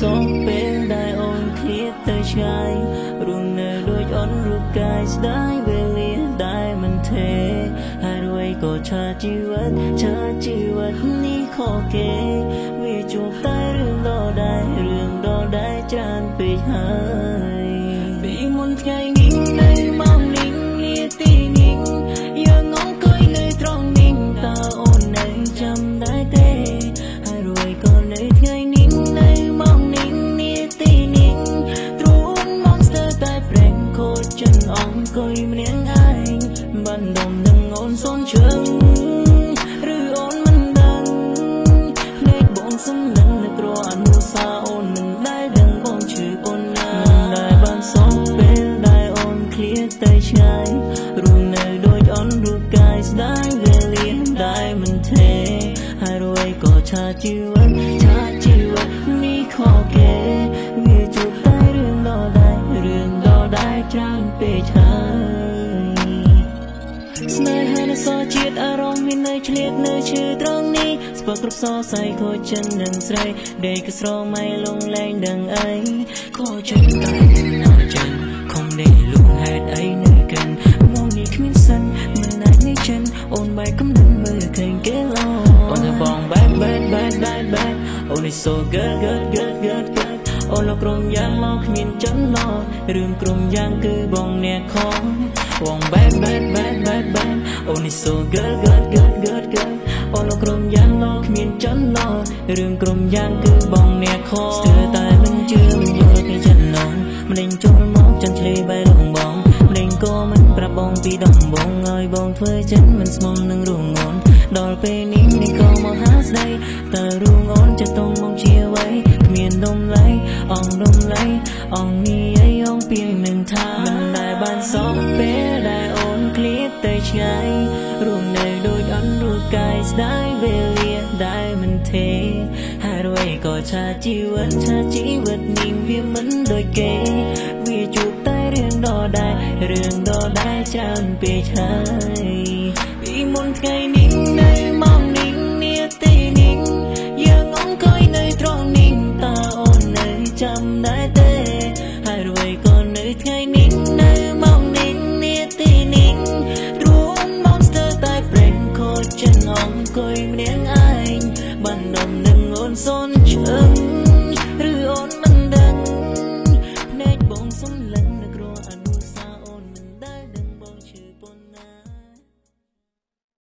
សូមពេលដែលអូនឃ្លាតទៅឆ្ងាយរួមនៅដូចអូនរូបកាយស្ដាយវេលាដែលមិនទេហើយរួយក៏ឆាជីវិតឆាជីវិតនេះខកគេវាជួបតែរឿងដដែលរឿងដដែលច្រើនពេកហើយពីមុនថ្ងៃនេះ នអង្គុយម្នាក់ឯងបានដុំនឹងអូនសូនជើងឬអូនមិនដឹងភ្នែកបងសំនឹងនៅក្រអនុសាអូនមិនដែលដឹងបងឈឺប៉ុណ្ណាមិនដែលបានសងពេលដែលអូនឃ្លាតទៅឆ្ងាយរួមនៅដូចអូនរូបកាយស្ដាយវេលាដែលមិនទេហើយរួយក៏ឆាជីវិត សជាតិអារម្មណ៍មាននៅឆ្លៀតនៅឈឺត្រង់នេះស្ពើគ្រប់សរសៃខូចចិននឹងស្រីដេកក៏ស្រមៃលងលែងដឹងអីខូចចិនតែណាចិនខំដេកលួងហេតុអីនៅកិនមកនេះគ្មានសិនមិនអាចនេះចិនអូនបែកកំណត់មើលឃើញគេឡោអូនទៅបងបែកបែកបែកបែកបែកអូននេះ so good good good good good អូនលោកក្រុមយ៉ាងមកគ្មានចិនឡោរឿងក្រុមយ៉ាងគឺបងអ្នកខំបង bad bad bad bad bad អូន is so good good good good good អូនក្រុមយ៉ាងឡគ្មានចន្លោរឿងក្រុមយ៉ាងគឺបងអ្នកខស្ទើរតែមិនជឿមិនយល់ទេចំណងម្លេងចូលមកចន្ទលីបែរងបងម្លេងក៏មិនប្រាប់បងពីដំបងឲ្យបងធ្វើចិនមិនស្មុំនឹងរងងន់ដល់ពេលនេះនេះក៏មកហាស្ដីតើរងងន់ចិត្តຕົងមកជាអ្វីគ្មាននំលៃអងនំលៃអងមី ដូចអន់រូបកាយស្ដាយវេលាដែលមិនទេហើយរួយក៏ឆាជីវិតឆាជីវិតនេះវាមិនដូចគេ វាជួបតែរឿងដដែលរឿងដដែលច្រើនពេកហើយពីមុនថ្ងៃនេះនៅ cười nét